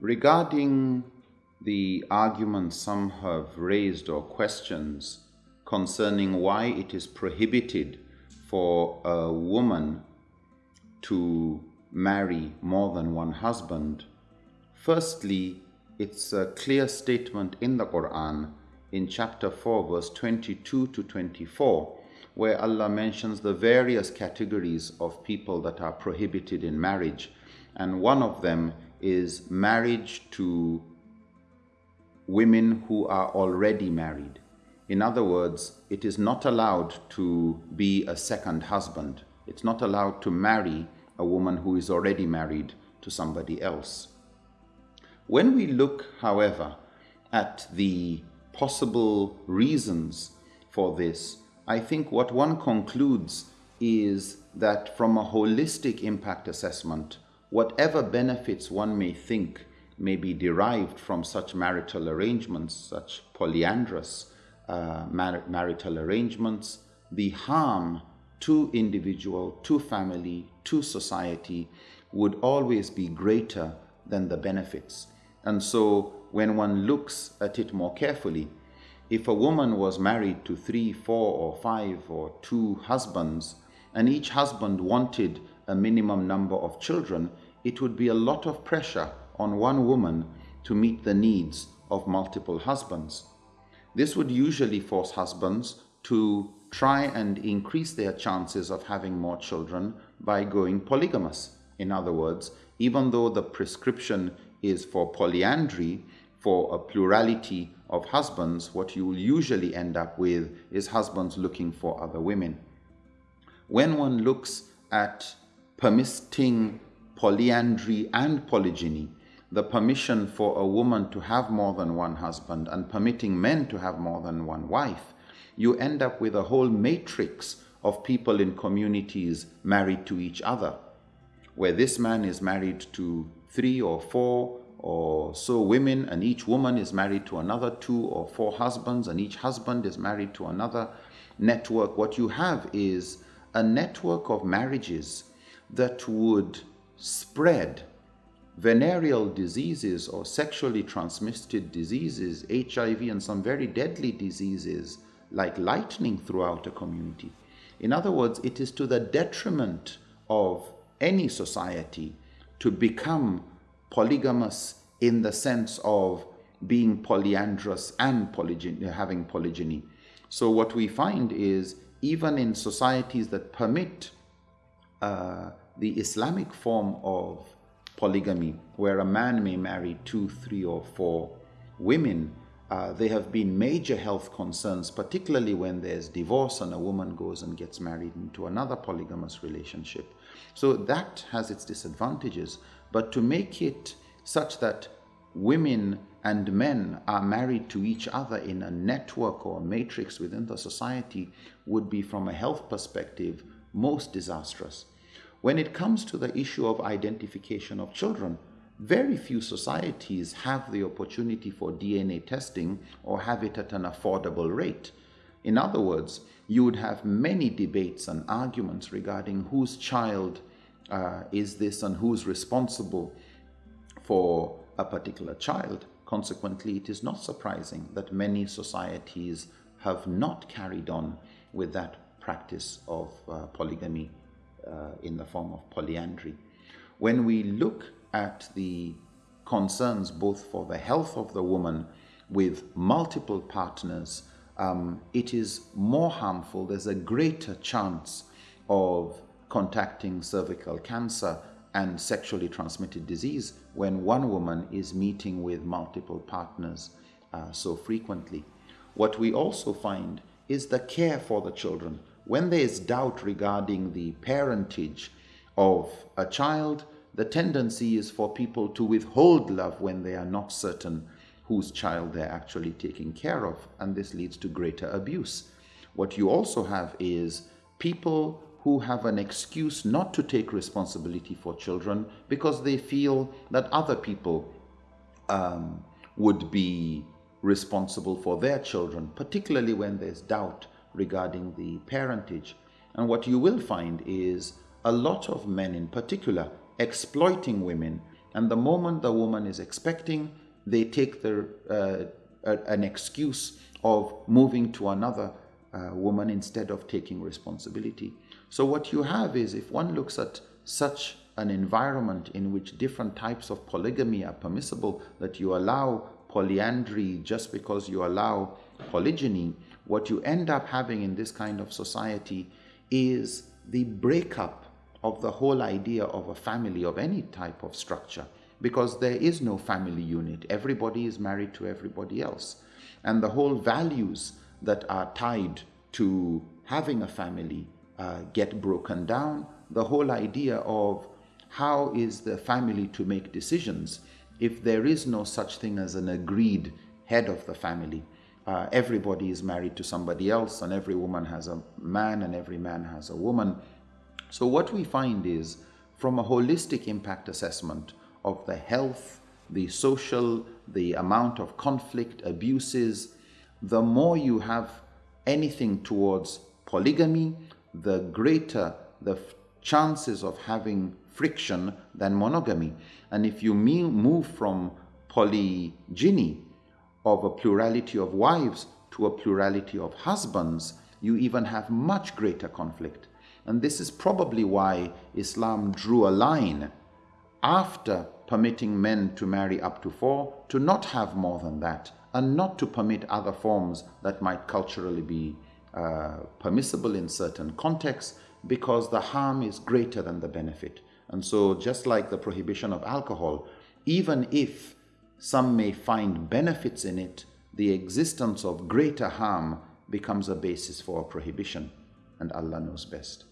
Regarding the arguments some have raised or questions concerning why it is prohibited for a woman to marry more than one husband, firstly, it's a clear statement in the Quran in chapter 4, verse 22 to 24, where Allah mentions the various categories of people that are prohibited in marriage. And one of them is marriage to women who are already married. In other words, it is not allowed to be a second husband. It's not allowed to marry a woman who is already married to somebody else. When we look, however, at the possible reasons for this, I think what one concludes is that from a holistic impact assessment, whatever benefits one may think may be derived from such marital arrangements, such polyandrous uh, mar marital arrangements, the harm to individual, to family, to society would always be greater than the benefits. And so when one looks at it more carefully, if a woman was married to three, four, or five, or two husbands, and each husband wanted a minimum number of children, it would be a lot of pressure on one woman to meet the needs of multiple husbands. This would usually force husbands to try and increase their chances of having more children by going polygamous. In other words, even though the prescription is for polyandry, for a plurality of husbands, what you will usually end up with is husbands looking for other women. When one looks at permitting polyandry and polygyny, the permission for a woman to have more than one husband and permitting men to have more than one wife, you end up with a whole matrix of people in communities married to each other, where this man is married to three or four or so women, and each woman is married to another two or four husbands, and each husband is married to another network. What you have is a network of marriages that would spread venereal diseases or sexually transmitted diseases, HIV, and some very deadly diseases like lightning throughout a community. In other words, it is to the detriment of any society to become polygamous in the sense of being polyandrous and polygyny, having polygyny. So what we find is even in societies that permit uh, the Islamic form of polygamy, where a man may marry two, three, or four women, uh, there have been major health concerns, particularly when there's divorce and a woman goes and gets married into another polygamous relationship. So that has its disadvantages. But to make it such that women and men are married to each other in a network or matrix within the society would be, from a health perspective, most disastrous. When it comes to the issue of identification of children, very few societies have the opportunity for DNA testing or have it at an affordable rate. In other words, you would have many debates and arguments regarding whose child uh, is this and who's responsible for a particular child. Consequently, it is not surprising that many societies have not carried on with that practice of uh, polygamy uh, in the form of polyandry. When we look at the concerns both for the health of the woman with multiple partners, um, it is more harmful. There's a greater chance of contacting cervical cancer and sexually transmitted disease when one woman is meeting with multiple partners uh, so frequently. What we also find is the care for the children. When there is doubt regarding the parentage of a child, the tendency is for people to withhold love when they are not certain whose child they're actually taking care of, and this leads to greater abuse. What you also have is people who have an excuse not to take responsibility for children because they feel that other people um, would be responsible for their children, particularly when there's doubt regarding the parentage. And what you will find is a lot of men in particular exploiting women And the moment the woman is expecting, they take the, uh, an excuse of moving to another uh, woman instead of taking responsibility. So, what you have is if one looks at such an environment in which different types of polygamy are permissible, that you allow polyandry just because you allow polygyny, what you end up having in this kind of society is the breakup of the whole idea of a family of any type of structure because there is no family unit. Everybody is married to everybody else. And the whole values that are tied to having a family uh, get broken down. The whole idea of how is the family to make decisions if there is no such thing as an agreed head of the family. Uh, everybody is married to somebody else, and every woman has a man, and every man has a woman. So, what we find is from a holistic impact assessment of the health, the social, the amount of conflict, abuses, the more you have anything towards polygamy, the greater the chances of having friction than monogamy. And if you move from polygyny of a plurality of wives to a plurality of husbands, you even have much greater conflict. And this is probably why Islam drew a line after permitting men to marry up to four to not have more than that and not to permit other forms that might culturally be uh, permissible in certain contexts because the harm is greater than the benefit. And so, just like the prohibition of alcohol, even if some may find benefits in it, the existence of greater harm becomes a basis for prohibition, and Allah knows best.